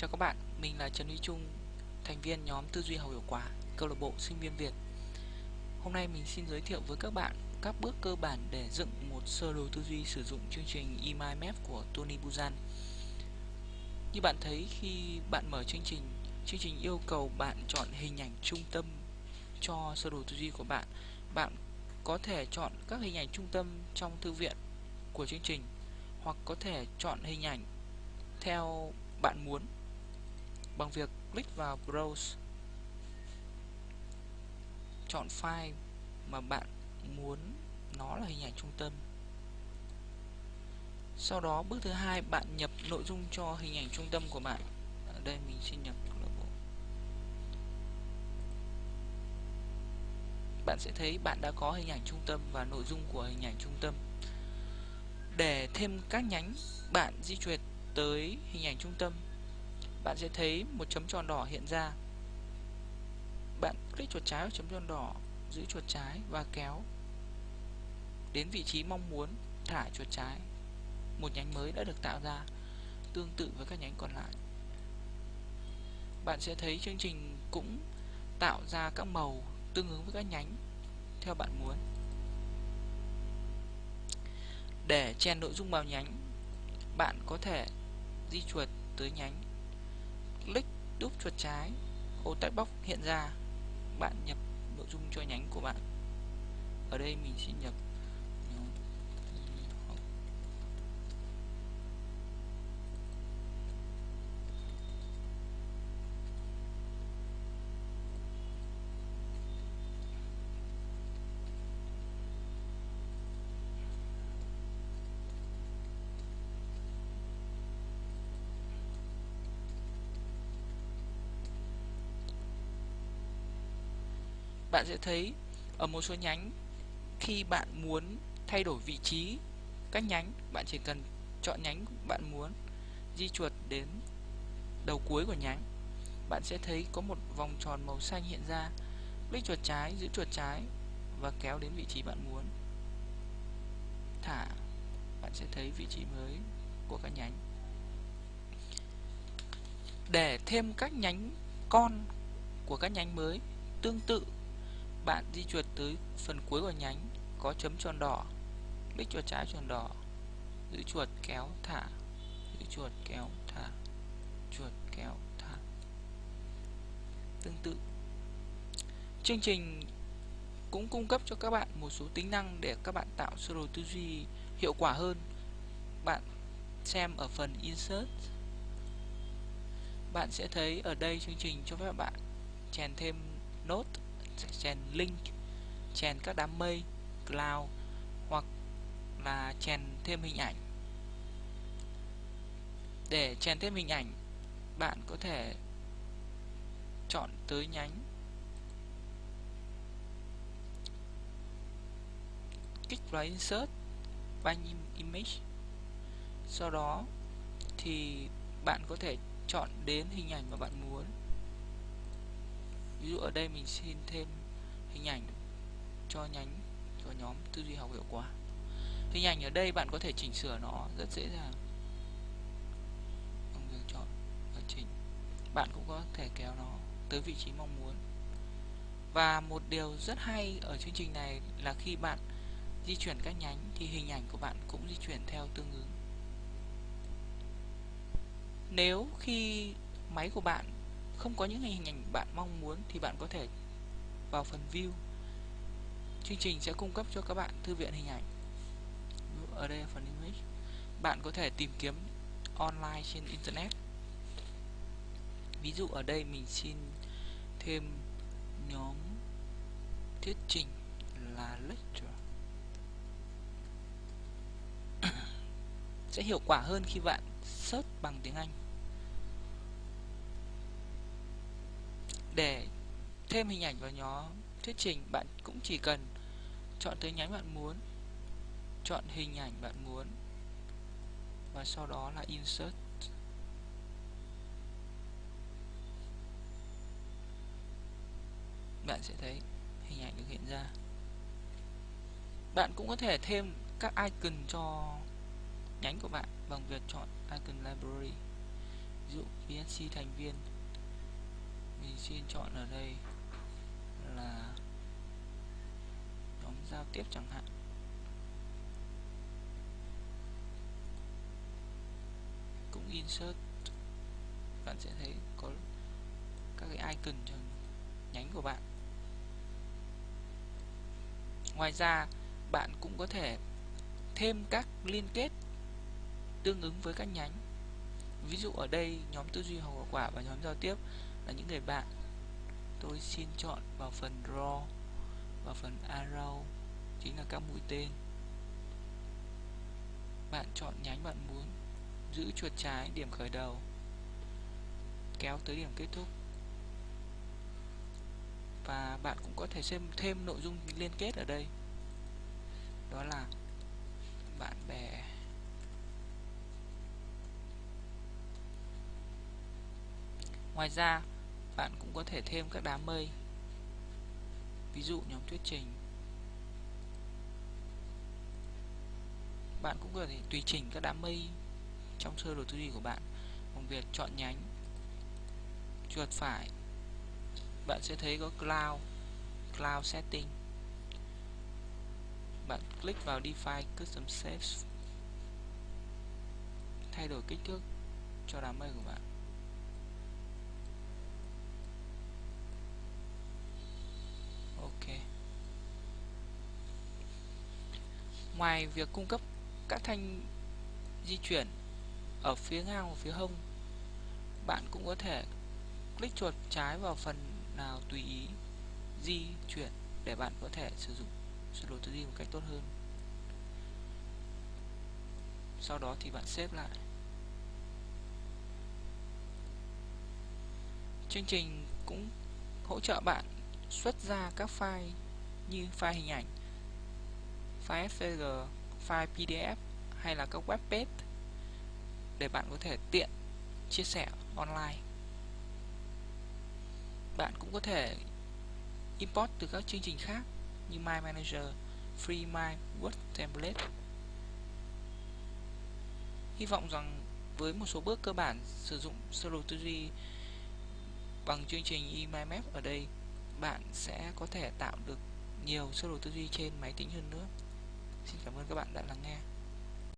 Chào các bạn, mình là Trần Huy Trung, thành viên nhóm tư duy học hiệu quả, câu lạc bộ sinh viên Việt. Hôm nay mình xin giới thiệu với các bạn các bước cơ bản để dựng một sơ đồ tư duy sử dụng chương trình EMIMAP của Tony Buzan. Như bạn thấy khi bạn mở chương trình, chương trình yêu cầu bạn chọn hình ảnh trung tâm cho sơ đồ tư duy của bạn. Bạn có thể chọn các hình ảnh trung tâm trong thư viện của chương trình hoặc có thể chọn hình ảnh theo bạn muốn bằng việc click vào Browse. Chọn file mà bạn muốn nó là hình ảnh trung tâm. Sau đó, bước thứ hai, bạn nhập nội dung cho hình ảnh trung tâm của bạn. Ở đây mình xin nhập bạn sẽ thấy bạn đã có hình ảnh trung tâm và nội dung của hình ảnh trung tâm. Để thêm các nhánh, bạn di chuyển tới hình ảnh trung tâm bạn sẽ thấy một chấm tròn đỏ hiện ra. Bạn click chuột trái vào chấm tròn đỏ, giữ chuột trái và kéo đến vị trí mong muốn thả chuột trái. Một nhánh mới đã được tạo ra, tương tự với các nhánh còn lại. Bạn sẽ thấy chương trình cũng tạo ra các màu tương ứng với các nhánh theo bạn muốn. Để chèn nội dung vào nhánh, bạn có thể di chuột tới nhánh click đúp chuột trái ô text box hiện ra, bạn nhập nội dung cho nhánh của bạn. Ở đây mình sẽ nhập bạn sẽ thấy ở một số nhánh, khi bạn muốn thay đổi vị trí, các nhánh bạn chỉ cần chọn nhánh bạn muốn di chuột đến đầu cuối của nhánh. Bạn sẽ thấy có một vòng tròn màu xanh hiện ra click chuột trái, giữ chuột trái và kéo đến vị trí bạn muốn. Thả, bạn sẽ thấy vị trí mới của các nhánh. Để thêm các nhánh con của các nhánh mới tương tự bạn di chuột tới phần cuối của nhánh, có chấm tròn đỏ click chuột trái tròn đỏ. Giữ chuột kéo thả, giữ chuột kéo thả, chuột kéo thả. Tương tự. Chương trình cũng cung cấp cho các bạn một số tính năng để các bạn tạo sơ đồ tư duy hiệu quả hơn. Bạn xem ở phần insert. Bạn sẽ thấy ở đây chương trình cho phép bạn chèn thêm nốt chèn link chèn các đám mây, cloud, hoặc là chèn thêm hình ảnh. Để chèn thêm hình ảnh, bạn có thể chọn tới nhánh. Kích vào insert banh image. Sau đó thì bạn có thể chọn đến hình ảnh mà bạn muốn ví dụ ở đây mình xin thêm hình ảnh cho nhánh, cho nhóm tư duy học hiệu quả. Hình ảnh ở đây bạn có thể chỉnh sửa nó rất dễ dàng. Bằng việc chọn và chỉnh. Bạn cũng có thể kéo nó tới vị trí mong muốn. Và một điều rất hay ở chương trình này là khi bạn di chuyển các nhánh thì hình ảnh của bạn cũng di chuyển theo tương ứng. Nếu khi máy của bạn không có những hình ảnh bạn mong muốn thì bạn có thể vào phần view. Chương trình sẽ cung cấp cho các bạn thư viện hình ảnh. Ở đây là phần image bạn có thể tìm kiếm online trên internet. Ví dụ ở đây mình xin thêm nhóm thuyết trình là lecture. Sẽ hiệu quả hơn khi bạn search bằng tiếng Anh. Để thêm hình ảnh vào nhóm thuyết trình, bạn cũng chỉ cần chọn tới nhánh bạn muốn, chọn hình ảnh bạn muốn, và sau đó là insert. Bạn sẽ thấy hình ảnh được hiện ra. Bạn cũng có thể thêm các icon cho nhánh của bạn bằng việc chọn icon library, ví dụ vnc thành viên mình xin chọn ở đây là nhóm giao tiếp chẳng hạn. Cũng insert, bạn sẽ thấy có các cái icon cho nhánh của bạn. Ngoài ra, bạn cũng có thể thêm các liên kết tương ứng với các nhánh. Ví dụ ở đây, nhóm tư duy hậu quả và nhóm giao tiếp là những người bạn. Tôi xin chọn vào phần draw và phần arrow, chính là các mũi tên. Bạn chọn nhánh bạn muốn giữ chuột trái điểm khởi đầu, kéo tới điểm kết thúc. Và bạn cũng có thể xem thêm nội dung liên kết ở đây. Đó là bạn bè. Ngoài ra bạn cũng có thể thêm các đám mây. Ví dụ nhóm thuyết trình. Bạn cũng có thể tùy chỉnh các đám mây trong sơ đồ tư duy của bạn. Bằng việc chọn nhánh, chuột phải, bạn sẽ thấy có cloud cloud setting. Bạn click vào define custom shapes. Thay đổi kích thước cho đám mây của bạn. Ngoài việc cung cấp các thanh di chuyển ở phía ngang và phía hông, bạn cũng có thể click chuột trái vào phần nào tùy ý di chuyển để bạn có thể sử dụng sơ đồ tư duy một cách tốt hơn. Sau đó thì bạn xếp lại. Chương trình cũng hỗ trợ bạn xuất ra các file như file hình ảnh file SVG, file PDF hay là các web page để bạn có thể tiện chia sẻ online bạn cũng có thể import từ các chương trình khác như My Manager, Free My Word Template. Hy vọng rằng với một số bước cơ bản sử dụng sơ đồ tư duy bằng chương trình eMyMap ở đây, bạn sẽ có thể tạo được nhiều sơ đồ tư duy trên máy tính hơn nữa. Xin cảm ơn các bạn đã lắng nghe.